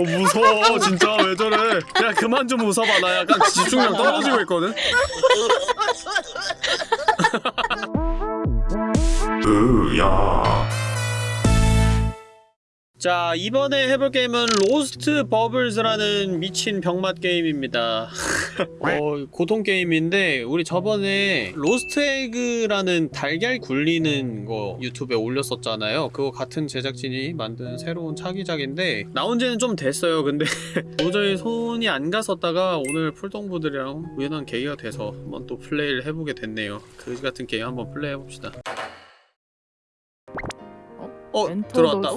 어 무서워. 진짜. 왜 저래? 야 그만 좀 웃어봐. 나 약간 집중력 떨어지고 있거든. 으야 자 이번에 해볼 게임은 Lost Bubbles라는 미친 병맛 게임입니다. 어, 고통 게임인데 우리 저번에 Lost Egg라는 달걀 굴리는 거 유튜브에 올렸었잖아요. 그거 같은 제작진이 만든 새로운 차기작인데 나온 지는 좀 됐어요. 근데 도저히 손이 안 갔었다가 오늘 풀동부들이랑 우연한 계기가 돼서 한번 또 플레이를 해보게 됐네요. 그지 같은 게임 한번 플레이 해봅시다 어 들어왔다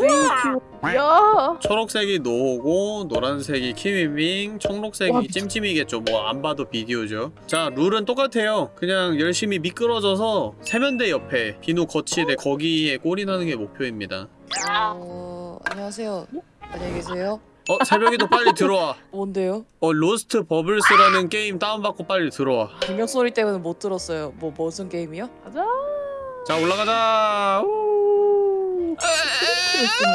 야 초록색이 노고 노란색이 키미밍 청록색이 와, 찜찜이겠죠 뭐 안 봐도 비디오죠 자 룰은 똑같아요 그냥 열심히 미끄러져서 세면대 옆에 비누 거치대 거기에 나는 게 목표입니다 어, 안녕하세요. 안녕히 계세요. 어 새벽에도 빨리 들어와 뭔데요? 어 Lost Bubbles라는 게임 다운받고 빨리 들어와 비명 소리 때문에 못 들었어요. 뭐 무슨 게임이요? 가자 자 올라가자 우. 스트를 쓰는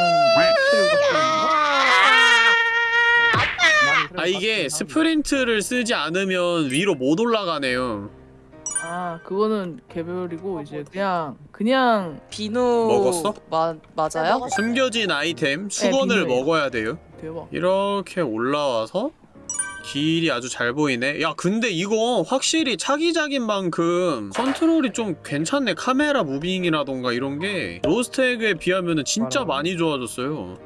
아 이게 스프린트를 쓰지 않으면 위로 못 올라가네요 아 그거는 개별이고 이제 그냥 그냥 비누 먹었어? 마, 맞아요? 숨겨진 아이템 수건을 비누예요. 먹어야 돼요 대박 이렇게 올라와서 길이 아주 잘 보이네. 야 근데 이거 확실히 차기작인 만큼 컨트롤이 좀 괜찮네. 카메라 moving이라던가 이런게. Lost Egg에 비하면 진짜 많이 좋아졌어요.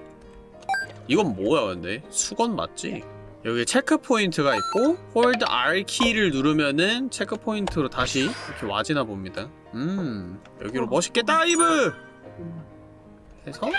이건 뭐야 근데? 수건 맞지? 여기 체크 포인트가 있고 hold R키를 누르면은 체크 포인트로 다시 이렇게 와지나 봅니다. 음 여기로 멋있게 dive! 해서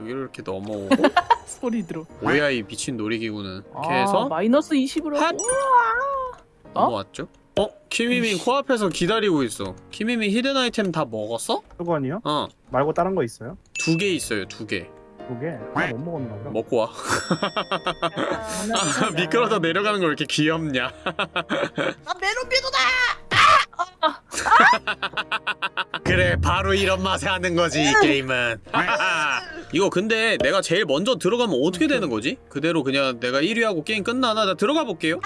여기로 이렇게 넘어오고 소리 들어 뭐야 이 미친 놀이기구는 이렇게 아, 해서 마이너스 20으로 핫! 어? 넘어왔죠? 어? 키미민. 코앞에서 기다리고 있어 키미민 hidden 아이템 다 먹었어? 수건이요? 어 말고 다른 거 있어요? 두 개 있어요 두개 두 개? 하나 못 먹었나 보다. 먹고 와 아, 미끄러져 내려가는 거왜 이렇게 귀엽냐 나 메론 비누다! 그래 바로 이런 맛에 하는 거지 이 게임은 이거 근데 내가 제일 먼저 들어가면 어떻게 되는 거지? 그대로 그냥 내가 1위하고 게임 끝나나? 나 들어가 볼게요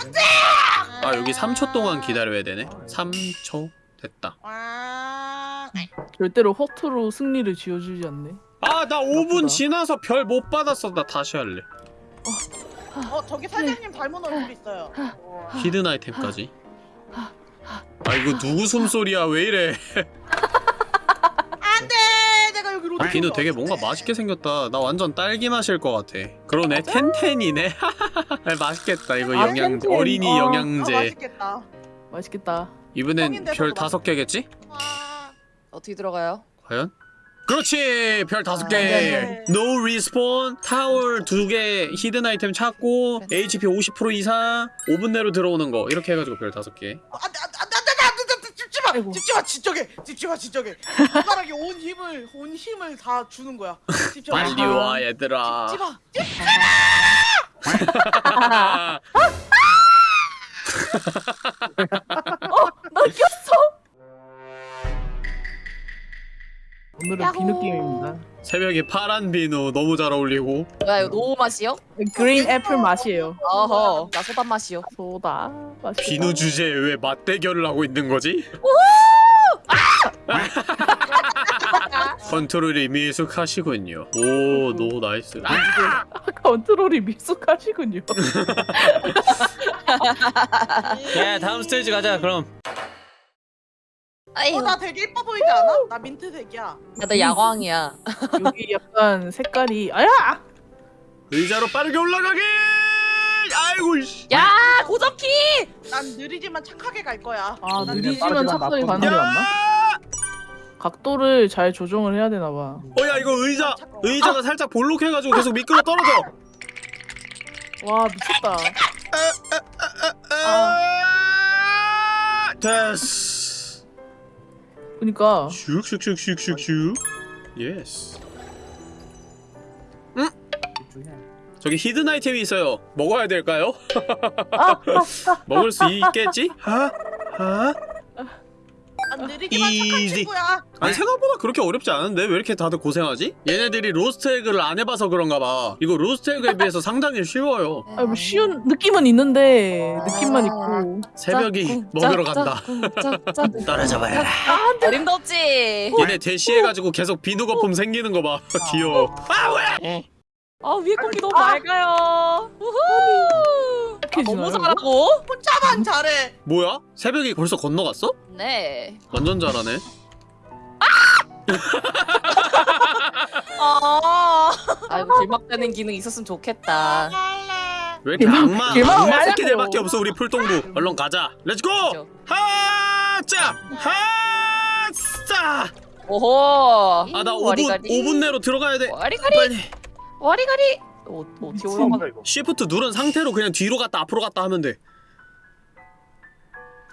아 여기 3초 동안 기다려야 되네 3초 됐다 와. 절대로 허투루 승리를 지어주지 않네 아 나 5분 나쁘다. 지나서 별 못 받았어 나 다시 할래 어 저기 사장님 닮은 얼굴 있어요. hidden 아이템까지 아 이거 누구 숨소리야? 왜 이래? 안돼, 내가 여기 로드. 비누 되게 뭔가 맛있게 생겼다. 나 완전 딸기 마실 것 같아. 그러네. 텐텐이네. 아, 맛있겠다. 이거 아, 영양 텐텐. 어린이 어. 아, 영양제. 맛있겠다. 맛있겠다. 이번엔 별 다섯 개겠지? 와. 어떻게 들어가요? 과연? 그렇지! 별 다섯 아, 개. 네. no respawn 타월 두 개. hidden 아이템 찾고 HP 50% 이상. 5분 내로 들어오는 거. 이렇게 해가지고 별 다섯 개. 어, 아이고. 집지 마, 지적해, 집지 마, 지적해. 손가락에 온 힘을, 온 힘을 다 주는 거야. 집지 마, 빨리 와 얘들아 집지 마. 나 꼈어 오늘은 비누 게임입니다. 새벽에 파란 비누 너무 잘 어울리고. 뭐야 이거 노우 맛이요? green apple 맛이에요. 어허. 나 소다 맛이요. 소다 맛있다. 비누 주제에 왜 맞대결을 하고 있는 거지? 컨트롤이 미숙하시군요. 오 no nice. 아! 컨트롤이 미숙하시군요. 야 다음 스테이지 가자 그럼 아이고 어, 나 되게 예뻐 보이지 않아? 나 민트색이야. 나 야광이야. 여기 약간 색깔이 아야 의자로 빠르게 올라가기 아이고 씨. 야 고정키! 난 느리지만 착하게 갈 거야. 아 난 느리지만 착하게 가는 게 야! 맞나? 각도를 잘 조정을 해야 되나 봐. 어 야 이거 의자 의자가 살짝 볼록해가지고 계속 미끄러 떨어져 와 미쳤다. 아 됐어 그니까 슉슉슉슉슉슉 yes 이쪽에. 저기 hidden 아이템이 있어요 먹어야 될까요? 먹을 수 있겠지? 하? 하? 난 느리기만 착한 이지. 친구야. 아니 생각보다 그렇게 어렵지 않은데? 왜 이렇게 다들 고생하지? 얘네들이 Lost Egg를 안 해봐서 그런가 봐. 이거 Lost Egg에 비해서 상당히 쉬워요. 아, 뭐 쉬운 느낌은 있는데 느낌만 있고. 새벽이 먹으러 간다. 떨어져봐라. 어림도 없지. 얘네 대시해가지고 계속 비누 거품 생기는 거 봐. 귀여워. 아 뭐야 아 위에 공기 너무 맑아요. 우후. 아, 이렇게 너무 지나요, 잘하고. 혼자만 잘해. 뭐야? 새벽이 벌써 건너갔어? 네. 완전 잘하네 아. 아이고 길막되는 기능 있었으면 좋겠다. 왜 이렇게 길막- 악마 길막 악마. 새끼들밖에 없어 우리 풀동부 얼른 가자 let's go 그죠. 하자 하자 오호. 아나 5분 와리가리. 5분 내로 들어가야 돼 와리가리. 빨리 와리가리. 어, 어떻게 올라가? shift 누른 상태로 그냥 뒤로 갔다 앞으로 갔다 하면 돼.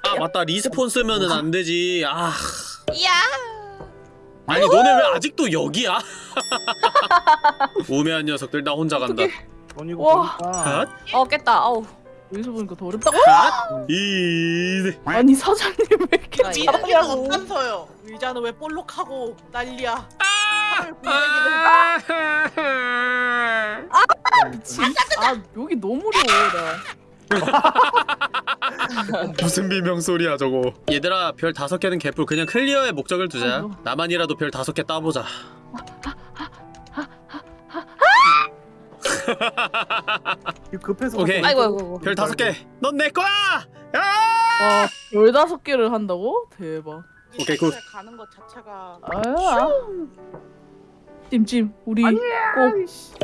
아 맞다 respawn 쓰면은 안 되지. 아 이야. 아니 너네 왜 아직도 여기야? 우매한 녀석들 나 혼자 간다. 넌 이거 와. 보니까 핫, 어 깼다. 아우. 여기서 보니까 더 어렵다고? 핫, 이. 아니 사장님 왜 이렇게 잘하냐고. 의자는 왜 볼록하고 난리야. 아, 아 여기 너무 어려워 나. 무슨 비명 소리야 저거. 얘들아 별 다섯 개는 개뿔 그냥 클리어의 목적을 두자. 아이고. 나만이라도 별 다섯 개 따보자. 이거 급해서 오케이. 갑자기 아이고 아이고. 별 다섯 개. 넌 내 거야. 야! 와 열다섯 개를 한다고? 대박. 오케이, good. 가는 것 자체가 아. 찜찜 우리 꼭,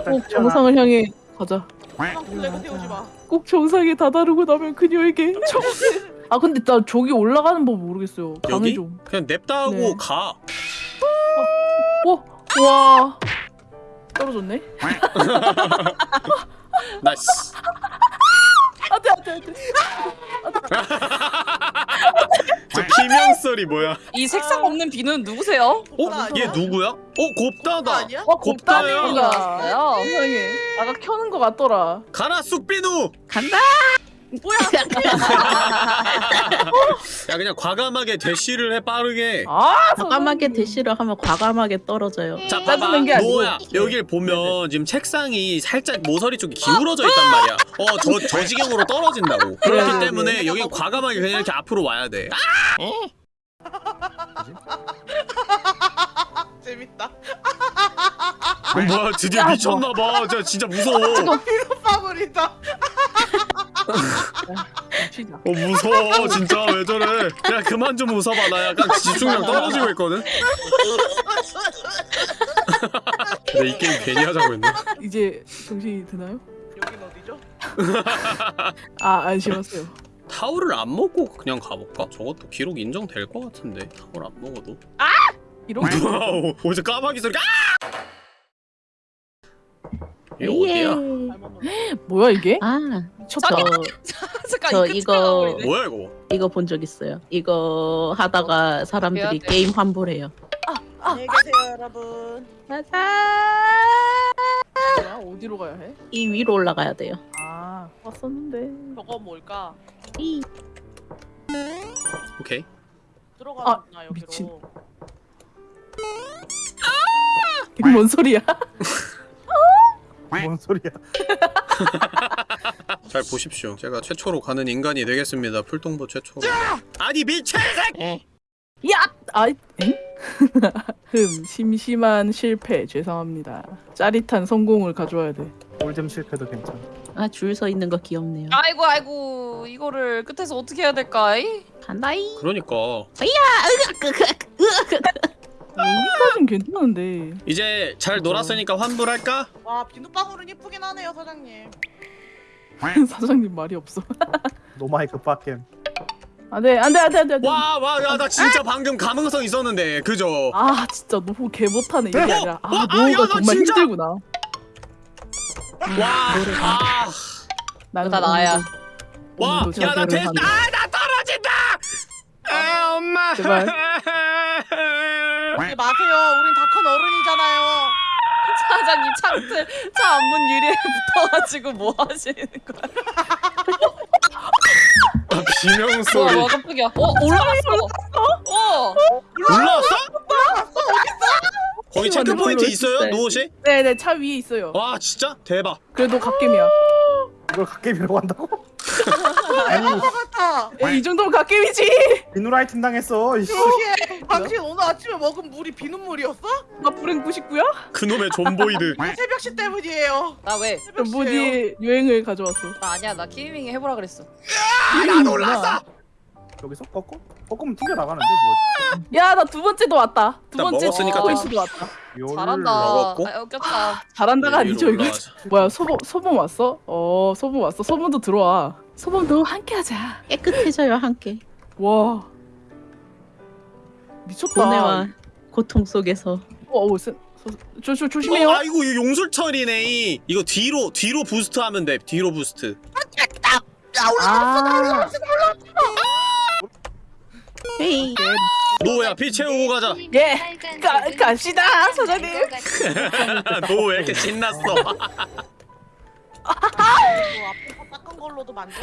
꼭. 정상을 향해 가자. 태우지 마. 꼭 정상에 다다르고 나면 그녀에게 정... 아 근데 나 저기 올라가는 법 모르겠어요. 여기? 좀. 그냥 냅다 하고 네. 가. 와, 와 떨어졌네. 나 씨. 안돼 안돼 안돼. 저 비명 소리 뭐야? 이 색상 없는 비는 누구세요? 어? 얘 누구야? 어 곱다다. 아니야? 와 곱다야. 세상에. 아까 켜는 것 같더라. 가라 쑥비누. 간다. 뭐야? 야 그냥 과감하게 대시를 해 빠르게. 아 과감하게 대시를 하면 과감하게 떨어져요. 자 봐봐 짜증낸 게 아니고. 노야 여길 보면 지금 책상이 살짝 모서리 쪽이 기울어져 있단 말이야. 어저 저 지경으로 떨어진다고. 그렇기 네, 때문에 여기 과감하게 그냥 이렇게 앞으로 와야 돼. 아! 재밌다. 어, 뭐야 드디어 미쳤나봐. 저 진짜 무서워. 빠버린다. 치자. 어 무서워 진짜 왜 저래? 야 그만 좀 웃어봐 나 약간 집중력 떨어지고 있거든. 근데 이 게임 괜히 하자고 했네. 이제 정신이 드나요? 여긴 어디죠? 아 안심하세요. 타올을 안 먹고 그냥 가볼까? 저것도 기록 인정될 것 같은데 타올 안 먹어도 이렇게 wow 어디서 까마귀 소리가 아! 이게 어디야? 뭐야 이게? 아, 미쳤다. 저, 잠깐 저이 이거- 뭐야 이거? 이거 본 적 있어요. 이거 하다가 사람들이. 게임 환불해요. 안녕히 계세요, 여러분. 뭐야? 어디로 가야 해? 이 위로 올라가야 돼요. 아 왔었는데. 저거 뭘까? 이 오케이 들어가나 여기로. 미친. 이게 뭔 소리야? 뭔 소리야? 잘 보십시오 제가 최초로 가는 인간이 되겠습니다 풀동부 최초로 아니 미친 새끼 야! 아, 엥? 흠, 심심한 실패 죄송합니다. 짜릿한 성공을 가져와야 돼. 꿀잼 실패도 괜찮아. 아, 줄 서 있는 거 귀엽네요. 아이고 아이고 이거를 끝에서 어떻게 해야 될까이? 간다이. 그러니까 여기까진 괜찮은데. 이제 잘 놀았으니까 환불할까? 와 비눗방울은 예쁘긴 하네요, 사장님. 사장님 말이 없어. 노마이크 빡겜. 안돼 안돼 안돼 안돼. 와와야 나 진짜 방금 감흥성 있었는데 그죠? 아 진짜 노후 개 못하네 이게 아니라 아 와, 아, 나 정말 진짜- 힘들구나. 와아 나는 다 나야. 와, 오늘도 야, 나 자제를 됐, 한다. 아, 나 떨어진다! 아, 엄마. 제발. 마세요. 우린 다 큰 어른이잖아요. 사장님 창틀 창문 유리에 붙어가지고 뭐 하시는 거야? 아, 비명 와, 소리. 와 깜짝이야. 어 올라갔어. 어 올라왔어? 거기 체크 올라왔어. 포인트 있어요? 노옷이? 네네 차 위에 있어요. 와 진짜 대박. 그래도 갓겜이야. 이걸 god game이라고 한다고? 같아. 에, 이 정도면 갓겜이지. 비누라이팅 당했어 이씨 혹시 당신 오늘 아침에 먹은 물이 비눗물이었어? 나 불행 99야? 그놈의 좀보이드. 새벽시 때문이에요. 나 왜? 뭐지 유행을 가져왔어. 나 아니야 나 키밍 해보라 그랬어. 야 놀랐어. 여기서 꺾어? 꺾으면 튕겨 나가는데 뭐지? 야 나 두 번째도 왔다. 두나 번째 먹었으니까 포인트도 왔다. 열- 잘한다. 먹었고? 아, 웃겼다. 잘한다가 아니죠 위로 이거. 뭐야 소범 소범 왔어? 어 소범 왔어. 소범도 들어와. 소범도 함께하자. 깨끗해져요 함께. 와 미쳤다. 고뇌와 고통 속에서. 어, 어, 세, 서, 조, 조, 조심해요. 어, 아이고 이거 용술철이네. 이. 이거 뒤로 뒤로 boost 하면 돼. 뒤로 boost. 아, 헤이. 노야 피 채우고 가자. 예, 가, 갑시다, 사장님. 너왜 이렇게 신났어? 뭐 앞에서 닦은 걸로도 만족해.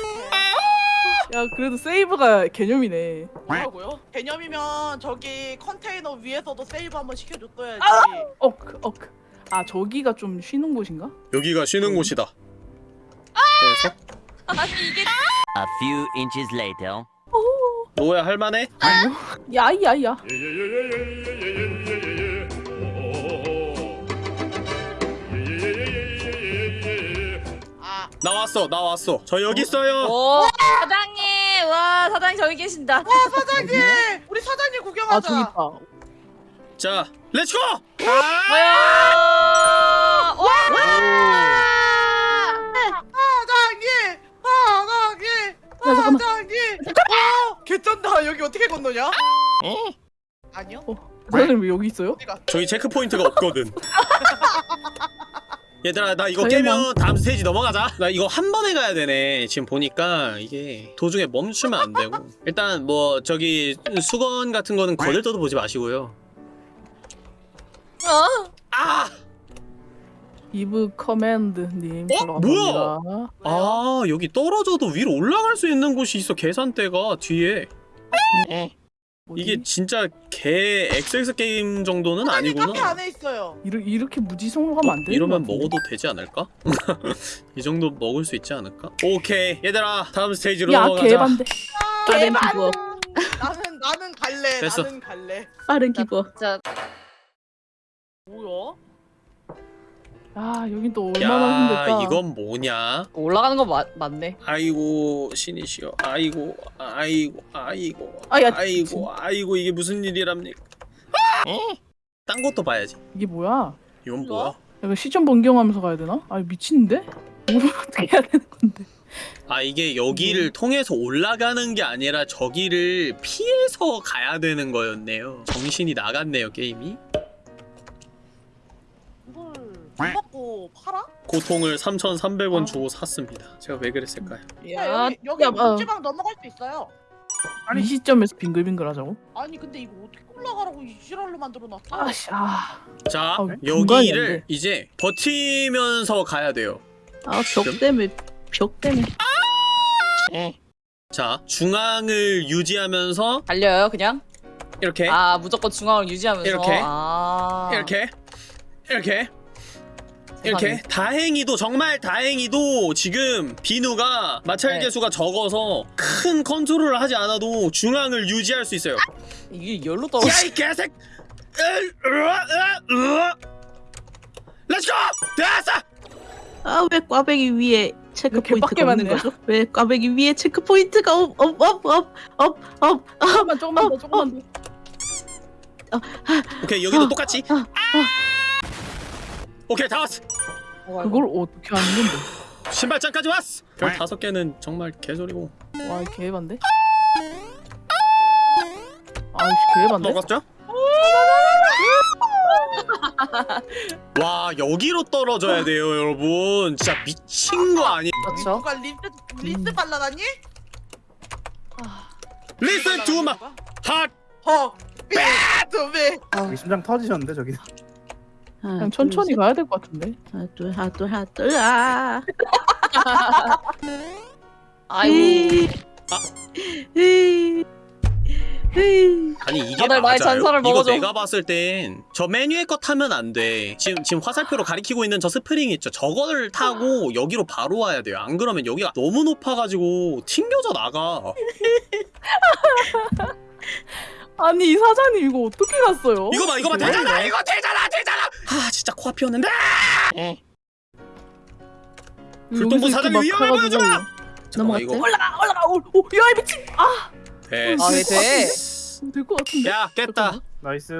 야, 그래도 세이브가 개념이네. 뭐라고요? 개념이면 저기 컨테이너 위에서도 세이브 한번 시켜줬어야지. 어, 그, 어, 그. 아, 저기가 좀 쉬는 곳인가? 여기가 쉬는 곳이다. 그래서 아니 이게 A few inches later. 노야 할만해? 야, 야, 야. 아, 나왔어 나왔어. 저 여기 있어요. 오 사장님 와 사장님 저기 계신다. 사장님, 우리 사장님 아, 구경하자. 저기 있다. 자 let's go. 뭐야? 와! 사장님, 사장님, 야, 잠깐만. 어, 개쩐다. 여기 어떻게 건너냐? 아니요. 사장님 왜 여기 있어요? 어디가? 저기 체크 포인트가 없거든. 얘들아 나 이거. 깨면 다음 스테이지 넘어가자. 나 이거 한 번에 가야 되네. 지금 보니까 이게 도중에 멈추면 안 되고. 일단 뭐 저기 수건 같은 거는 거들떠도 보지 마시고요. 어? 아! 이브 커맨드님 어? 뭐야? 갑니다. 아 여기 떨어져도 위로 올라갈 수 있는 곳이 있어 계산대가 뒤에 뭐지? 이게 진짜 개 XX 게임 정도는 사장님 카페 아니구나 안에 있어요. 이러, 이렇게 무지성으로 가면 안 되는 이러면. 먹어도 되지 않을까? 이 정도 먹을 수 있지 않을까? 오케이 얘들아 다음 스테이지로 야, 넘어가자 개반대. 빠른 기부업. 나는 나는 갈래. 됐어. 나는 갈래. 빠른. 진짜 뭐야? 아, 여긴 또 얼마나 야 힘들까? 이건 뭐냐 올라가는 거 맞, 맞네. 아이고 신이시여 아이고 아이고 아이고 아, 야, 아이고 아이고 이게 무슨 일이랍니까 딴 것도 봐야지 이게 뭐야? 이건 뭐야 이거 시점 변경하면서 가야 되나? 아, 미친데? 뭘 어떻게 해야 되는 건데? 아 이게 여기를 통해서 올라가는 게 아니라 저기를 피해서 가야 되는 거였네요 정신이 나갔네요 게임이 돈 받고 팔아? 고통을 3,300원 아. 주고 샀습니다 제가 왜 그랬을까요 야, 여기 여기 야, 어. 문지방 넘어갈 수 있어요. 아니, 이 시점에서 빙글빙글 하자고? 아니 근데 이거 어떻게 올라가라고 이 지랄로 만들어놨어? 아씨, 아. 자 아, 여기를 돼. 이제 버티면서 가야 돼요 아, 벽 때문에 벽 때문에. 자 중앙을 유지하면서 달려요 그냥? 이렇게 아 무조건 중앙을 유지하면서. 이렇게? 아. 이렇게 이렇게 이렇게. 다행히도 정말 다행히도 지금 비누가 마찰 네. 개수가 적어서 큰 컨트롤을 하지 않아도 중앙을 유지할 수 있어요. 이게 열로 떨어져. 야이 개색! 렛츠고! 됐어! 아, 왜 꽈배기 위에 체크 왜 개밖에 포인트가 없는? 거죠? 왜 꽈배기 위에 체크 포인트가 없, 없, 없, 없, 없, 없, 없. 조금만, 조금만 더, 조금만 더. 오케이 여기도 어, 똑같이. 어, 오케이 다 왔어. 그걸 어떻게 하는 건데? 신발장까지 왔어. 별 다섯 개는 정말 개소리고. 와, 이 개반대? 아이씨, 개반대? 먹었죠? 와 여기로 떨어져야 돼요 여러분 진짜 미친 거 아니 그렇죠. 누가 리스 리스 발라다니? Listen to my heart 허. 삐두비. 여기 심장 터지셨는데 저기 그냥 천천히 가야 될 것 같은데? 하나, 둘, 하나, 둘, 하나, 둘, 아. 아이고. 이. 이. 에이, 아니 이게 다들 나의 맞아요? 잔사를 이거 먹어줘. 내가 봤을 땐 저 메뉴의 거 타면 안 돼. 지금 지금 화살표로 가리키고 있는 저 스프링 있죠. 저거를 타고 여기로 바로 와야 돼요. 안 그러면 여기가 너무 높아가지고 튕겨져 나가. 아니 이 사장님 이거 어떻게 갔어요? 이거 봐 이거 봐 되잖아. 이거 되잖아 되잖아. 아 진짜 코앞이었는데. 불똥부 여기서 사장님 위험해 보여줘. 넘어갔대? 이거 올라가 올라가 오, 오, 야, 이 미친 아 돼. 아, 돼? 될것 같은데 야 깼다. Nice.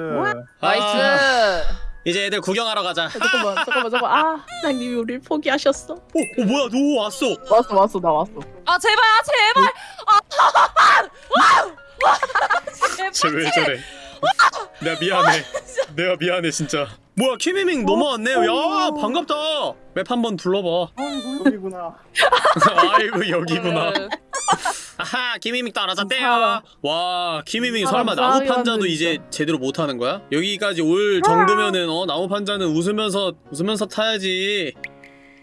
Nice. 아, 이제 애들 구경하러 가자. 야, 잠깐만 잠깐만 잠깐만 아 사장님이 우리를 포기하셨어. 어, 어 뭐야 너 왔어. 왔어 왔어 나 왔어 아 제발 아 제발. 아. 제발. 쟤왜 저래? 내가 미안해. 내가 미안해 진짜. 뭐야 키미밍 넘어왔네요. 야 반갑다. 맵 한번 둘러봐. 아이고 여기구나. 아이고 여기구나. 그, 아하 키미밍 알아졌대요. 사람. 와 키미밍 사람 설마 나무 싸게 판자도 만든다. 이제 제대로 못 하는 거야? 여기까지 올 정도면은 어 나무 판자는 웃으면서 웃으면서 타야지.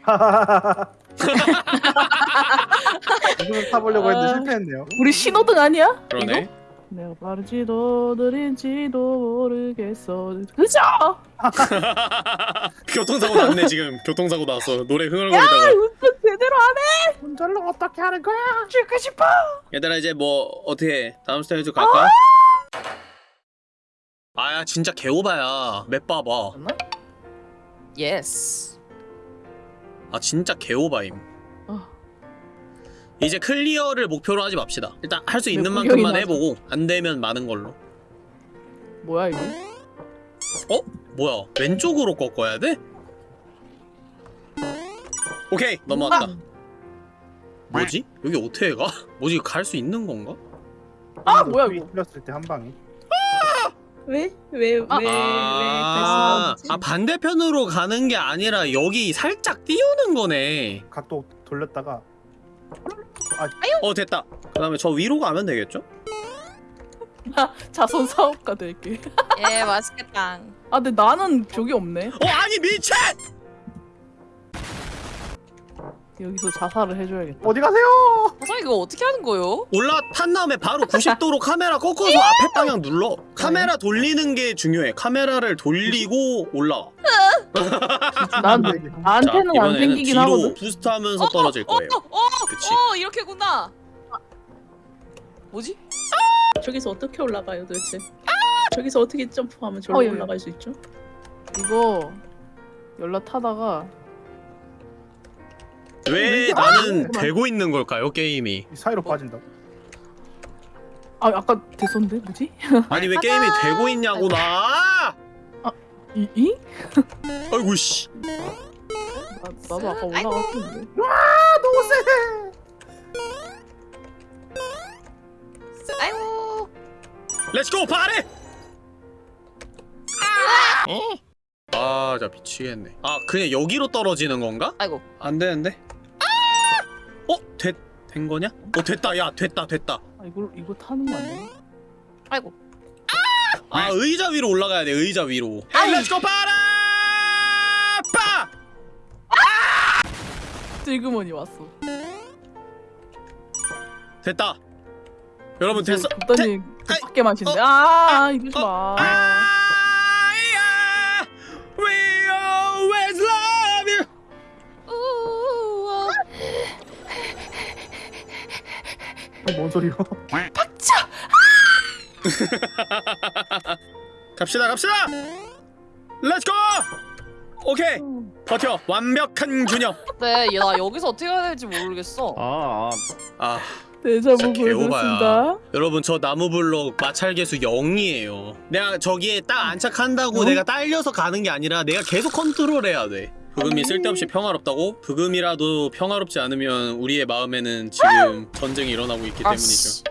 이걸 타보려고 했는데 아. 실패했네요. 우리 신호등 아니야? 그러네. 내가 빠른지도 느린지도 모르겠어 그죠? 교통사고 났네 지금. 교통사고 났어. 노래 흥얼거리다가. 운전 제대로 안 해? 운전을 어떻게 하는 거야? 죽고 싶어 얘들아 이제 뭐 어떻게 해? 다음 스테이지 갈까? 아야 진짜 개오바야. Map 봐봐. Yes. 아 진짜 개오바임. 아. 이제 clear를 목표로 하지 맙시다. 일단 할 수 있는 왜 만큼만 해보고 안 되면 많은 걸로. 뭐야 이거? 뭐야? 왼쪽으로 꺾어야 돼? 오케이 넘어왔다. 뭐지? 여기 어떻게 가? 뭐지? 갈 수 있는 건가? 아 뭐야 이거 틀렸을 때 한 방에. 왜? 왜? 왜? 아. 왜? 아, 아 반대편으로 가는 게 아니라 여기 살짝 띄우는 거네. 각도 돌렸다가 어 됐다. 그 다음에 저 위로 가면 되겠죠? 자선 사업가 될게 예 맛있겠다. 아 근데 나는 저기 없네 어 아니 미친! 여기서 자살을 해줘야겠다 어디 가세요? 사장 이거 어떻게 하는 거요? 올라탄 다음에 바로 90도로 카메라 꺾어서 앞에 방향 눌러. 카메라 돌리는 게 중요해. 카메라를 돌리고 올라가. 난 자, 나한테는 안 이번에는 생기긴 뒤로 하거든 부스트하면서 떨어질 거예요. 어, 어, 그치. 어 이렇게구나. 뭐지? 저기서 어떻게 올라가요 도대체? 저기서 어떻게 점프하면 저로 어, 예. 올라갈 수 있죠? 이거 연락 타다가 왜 아, 나는 그만. 되고 있는 걸까요 게임이? 이 사이로 빠진다고. 아 아까 됐었는데 뭐지? 아니 왜 게임이 되고 있냐고 나! 이? 이? 아이고 씨. 나, 나도 아까 올라갔었는데 아이고. Let's go party! 아, 자 미치겠네. 아, 그냥 여기로 떨어지는 건가? 아이고. 안 되는데. 어, 됐, 된 거냐? 어, 됐다. 야, 됐다, 됐다. 아 이거 이거 타는 거 아니야? 아이고. 아, 의자 위로 올라가야 돼. 의자 위로. 렛츠고 파리! 빠! 찔그머니 왔어 됐다. 여러분 됐어. 아이, 밖에 마신대 어, 아 이러지 마 아 뭔 소리요? 갑시다 갑시다! Let's go 오케이. 버텨. 완벽한 균형. 네, 야, 나 여기서 어떻게 해야 될지 모르겠어. 아, 아. 데자부 진짜 개오바야. 보여줬습니다. 여러분 저 나무블록 마찰계수 0이에요. 내가 저기에 딱 안착한다고 어? 내가 딸려서 가는 게 아니라 내가 계속 컨트롤해야 돼 브금이 쓸데없이 평화롭다고? 브금이라도 평화롭지 않으면 우리의 마음에는 지금 전쟁이 일어나고 있기 때문이죠 아씨.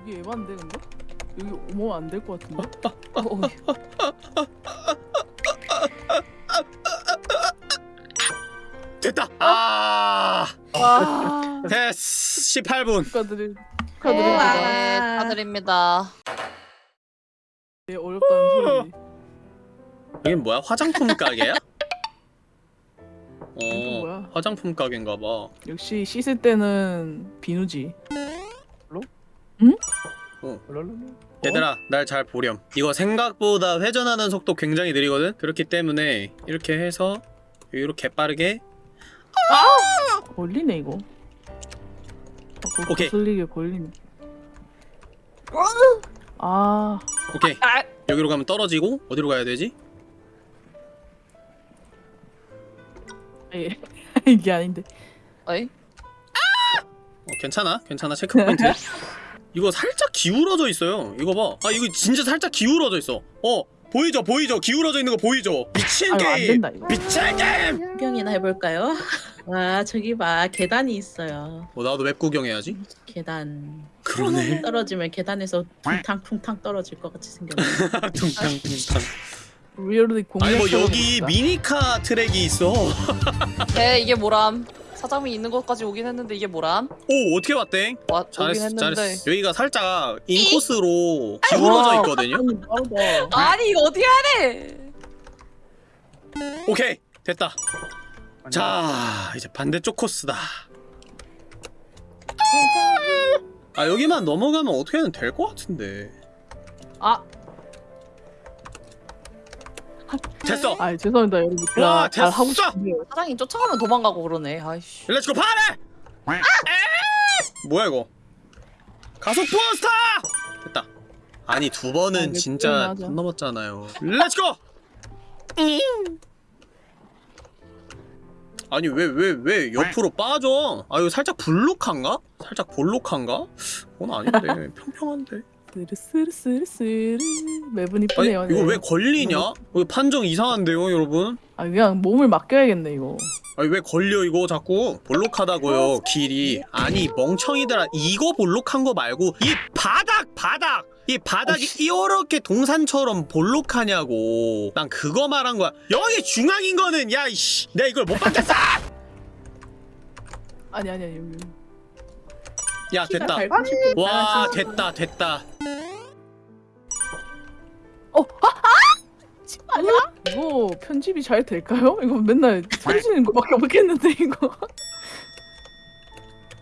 여기 에반데 근데? 여기 오면 안 될 것 같은데? 어, 됐다 아아 됐어 18분 축하드릴 네, 축하드립니다 축하드립니다. 되게 어렵다는 소리 여긴 뭐야 화장품 가게야? 이거 어 뭐야? 화장품 가게인가 봐 역시 씻을 때는 비누지 랄랄라. 얘들아 날 잘 보렴 이거 생각보다 회전하는 속도 굉장히 느리거든 그렇기 때문에 이렇게 해서 여기로 개빠르게 걸리네 이거. 어, 오케이. 거슬리게 걸리네. 아, 오케이 아. 여기로 가면 떨어지고 어디로 가야 되지? 예. 이게 아닌데. 어이? 어, 괜찮아? 괜찮아? Checkpoint. 이거 살짝 기울어져 있어요. 이거 봐아 이거 진짜 살짝 기울어져 있어. 어 보이죠? 보이죠? 기울어져 있는 거 보이죠? 미친 아유, 게임! 된다 이거. 미친 게임! 구경이나 해볼까요? 와 저기 봐. 계단이 있어요. 뭐 나도 map 구경해야지. 계단. 그러네. 떨어지면 계단에서 퉁탕퉁탕 떨어질 것 같이 생겼네. 퉁탕퉁탕 리얼리 공략. 아니 뭐 해보고 여기. 미니카 트랙이 있어. 네 이게 뭐람. 사장이 있는 것까지 오긴 했는데 이게 뭐람? 오 어떻게 봤대? 와 오긴 잘했어 했는데. 잘했어 여기가 살짝 인코스로 기울어져 와, 있거든요. 아니 이거 어떻게 하래 오케이 됐다. 자 이제 반대쪽 코스다. 아 여기만 넘어가면 어떻게든 될 것 같은데. 아 됐어. 아 죄송합니다 여러분. 와, 하고 됐어! 싶은데 사장이 쫓아가면 도망가고 그러네. 아이씨. Let's go party! 뭐야 이거? 가속 부스터! 됐다. 아니 두 아, 번은 몇 진짜. 선 넘었잖아요. Let's go 아니 왜 왜 왜 옆으로 빠져? 아 이거 살짝 불룩한가? 살짝 볼록한가? 그건 아닌데. 평평한데 스르스르스르스르 매분 이쁘네요. 이거 네. 왜 걸리냐? 이거 판정 이상한데요 여러분? 아 그냥 몸을 맡겨야겠네 이거. 아니 왜 걸려 이거 자꾸 볼록하다고요 길이 아니 멍청이들아 이거 볼록한 거 말고 이 바닥 바닥 이 바닥이 이렇게 동산처럼 볼록하냐고 난 그거 말한 거야 여기 중앙인 거는 야 이씨 내가 이걸 못 받겠어 아니 아니 아니 여기. 야 됐다 와 됐다 됐다 아니야? 이거 편집이 잘 될까요? 이거 맨날 터지는 거밖에 없겠는데 이거.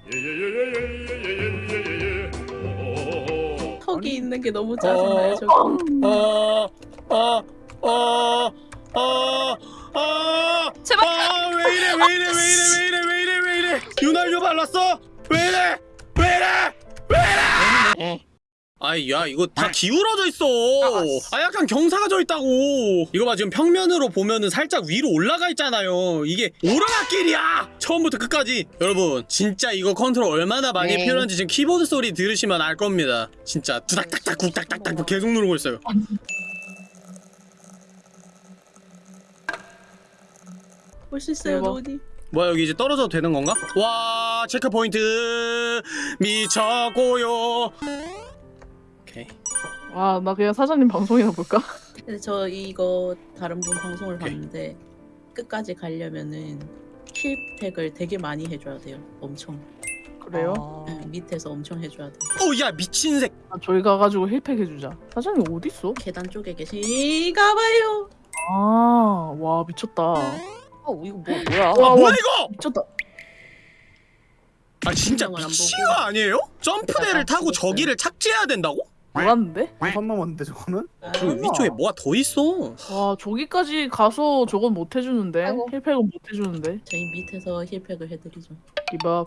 턱이 있는 게 너무 짜증나요. 저거. 어, 어어어 어 어 어 제발 아, 왜 이래, 왜 이래, 왜 이래, 왜 이래, 왜 이래, 왜 이래. 윤활유 발랐어? 왜 이래? 아이, 야, 이거 다 기울어져 있어. 아, 약간 경사가 져 있다고. 이거 봐, 지금 평면으로 보면은 살짝 위로 올라가 있잖아요. 이게 오르막길이야! 처음부터 끝까지. 여러분, 진짜 이거 컨트롤 얼마나 많이 네. 필요한지 지금 키보드 소리 들으시면 알 겁니다. 진짜 두닥닥닥, 국닥닥닥 계속 누르고 있어요. 볼 수 있어요. 노니. 뭐야 여기 이제 떨어져도 되는 건가? 와 체크 포인트 미쳤고요. 오케이. 와 나 그냥 사장님 방송이나 볼까? 근데 저 이거 다른 분 방송을 오케이. 봤는데 끝까지 가려면은 힐팩을 되게 많이 해줘야 돼요. 엄청. 그래요? 아, 응, 밑에서 엄청 해줘야 돼. 오야 미친 새. 아, 저희 가가지고 힐팩 해주자. 사장님 어디 있어? 계단 쪽에 계신가 봐요. 아, 와 미쳤다. 어, 이거 뭐 뭐야 와, 아 와. 뭐야 이거? 미쳤다. 아 진짜 설명을 안 미친 보고. 거 아니에요? 점프대를 아, 타고 죽었어요. 저기를 착지해야 된다고? 몰랐는데? 선 넘었는데 저거는? 그리고 위쪽에 뭐가 더 있어? 와 저기까지 가서 저건 못 해주는데 아이고. 힐팩은 못 해주는데. 저희 밑에서 힐팩을 해드리죠. 이봐.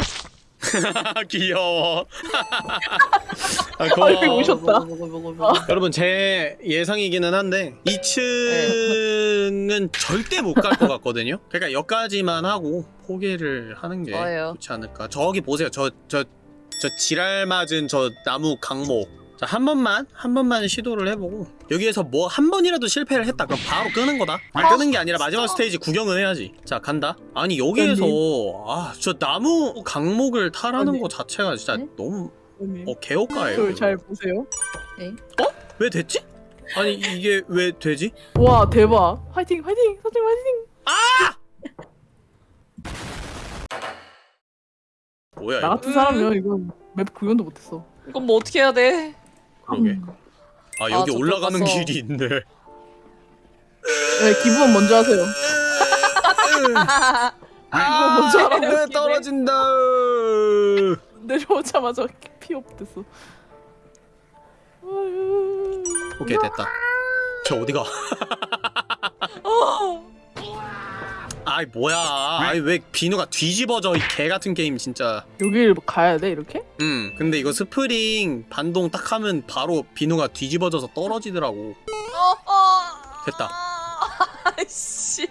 귀여워. 아, 아이고, 고마워. 오셨다. 먹어. 여러분 제 예상이기는 한데 2층은 절대 못 갈 것 같거든요. 그러니까 여기까지만 하고 포기를 하는 게. 좋지 않을까. 저기 보세요. 저 저 저 지랄 맞은 저 나무 강목. 자, 한 번만 한 번만 시도를 해보고 여기에서 뭐 한 번이라도 실패를 했다 그럼 바로 끄는 거다 아니, 끄는 게 아니라 마지막 스테이지 구경은 해야지 자 간다 아니 여기에서 아 저 나무 강목을 타라는 아니. 거 자체가 진짜 네? 너무 언니. 어 개업가예요 저를 이거. 잘 보세요. 왜 됐지? 아니 이게 왜 되지? 와 대박. 화이팅 화이팅 사장님 화이팅. 뭐야 나 이거 같은 사람이면 이건 맵 구현도 못했어. 이건 뭐 어떻게 해야 돼 그러게 음. 아 아, 여기 저쪽 올라가는 갔어. 길이 있네 네 기부원 먼저 하세요. 아 먼저 하라고. 왜 떨어진다 내려오자마자 피 없댔어. 아유. 오케이 됐다 저 어디가 아이 뭐야 아이 왜 비누가 뒤집어져 이 개같은 게임 진짜 여길 가야 돼 이렇게? 음 근데 이거 스프링 반동 딱 하면 바로 비누가 뒤집어져서 떨어지더라고 어, 어. 됐다. 아이씨.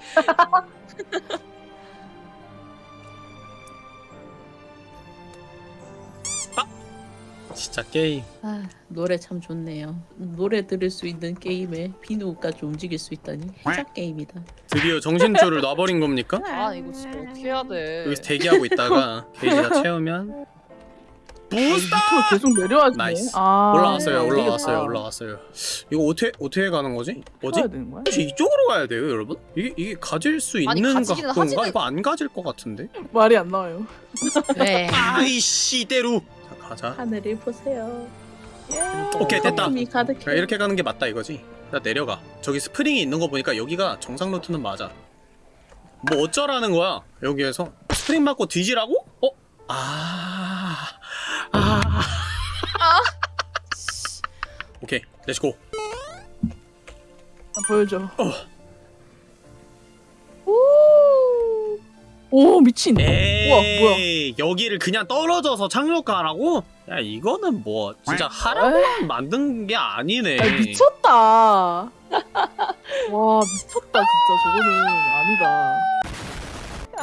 진짜 게임 아 노래 참 좋네요. 노래 들을 수 있는 게임에 비누까지 움직일 수 있다니 혜자 게임이다. 드디어 정신줄을 놔버린 겁니까? 아 이거 진짜 어떻게 해야 돼? 여기서 대기하고 있다가 게이지 다 채우면 부스터! 밑으로 계속 내려와지네. nice. 아, 올라왔어요 안 올라왔어요 되겠다. 올라왔어요 이거 어떻게 어떻게 가는 거지? 뭐지? 혹시 이쪽으로 가야 돼요 여러분? 이게 이게 가질 수 아니, 있는 각도인가? 하지만- 이거 안 가질 것 같은데? 말이 안 나와요. 네. 아이씨 자 가자 하늘을 보세요. 오케이 됐다 가득해. 야, 이렇게 가는 게 맞다 이거지 나 내려가 저기 스프링이 있는 거 보니까 여기가 정상 루트는 맞아 뭐 어쩌라는 거야 여기에서 스프링 맞고 뒤지라고? 어? 아... 아... 오케이 let's go 아, 보여줘. 어. 오, 오 미친. 에이 우와 뭐야? 여기를 그냥 떨어져서 착륙하라고? 야 이거는 뭐 진짜 하라고 만든 게 아니네 야, 미쳤다. 와 미쳤다 진짜 저거는 아니다.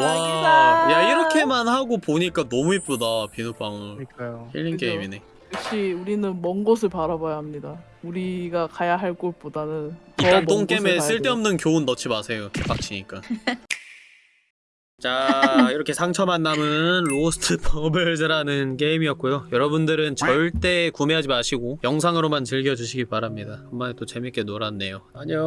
와, 야 이렇게만 하고 보니까 너무 이쁘다 비눗방울 그러니까요. 힐링 그죠? 게임이네 역시 우리는 먼 곳을 바라봐야 합니다. 우리가 가야 할 곳보다는 더 일단 똥겜에. 쓸데없는 교훈 넣지 마세요 개빡치니까 자 이렇게 상처만 남은 Lost Bubbles라는 게임이었고요. 여러분들은 절대 구매하지 마시고 영상으로만 즐겨주시기 바랍니다. 한 번에 또 재밌게 놀았네요. 안녕.